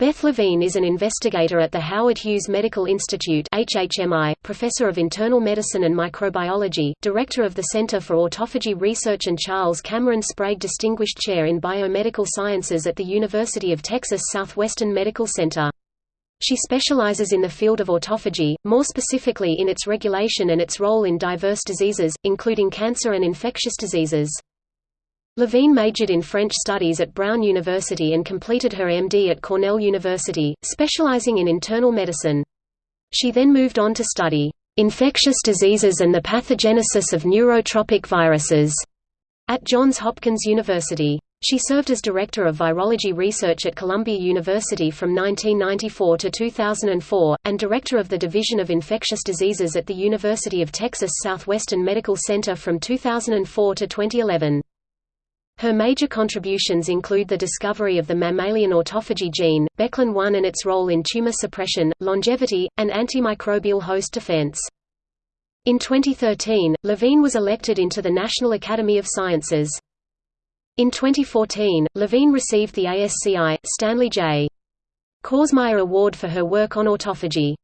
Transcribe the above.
Beth Levine is an investigator at the Howard Hughes Medical Institute HHMI, professor of internal medicine and microbiology, director of the Center for Autophagy Research and Charles Cameron Sprague Distinguished Chair in Biomedical Sciences at the University of Texas Southwestern Medical Center. She specializes in the field of autophagy, more specifically in its regulation and its role in diverse diseases, including cancer and infectious diseases. Levine majored in French studies at Brown University and completed her MD at Cornell University, specializing in internal medicine. She then moved on to study infectious diseases and the pathogenesis of neurotropic viruses at Johns Hopkins University. She served as Director of Virology Research at Columbia University from 1994 to 2004, and Director of the Division of Infectious Diseases at the University of Texas Southwestern Medical Center from 2004 to 2011. Her major contributions include the discovery of the mammalian autophagy gene, Beclin-1 and its role in tumor suppression, longevity, and antimicrobial host defense. In 2013, Levine was elected into the National Academy of Sciences. In 2014, Levine received the ASCI, Stanley J. Korsmeyer Award for her work on autophagy.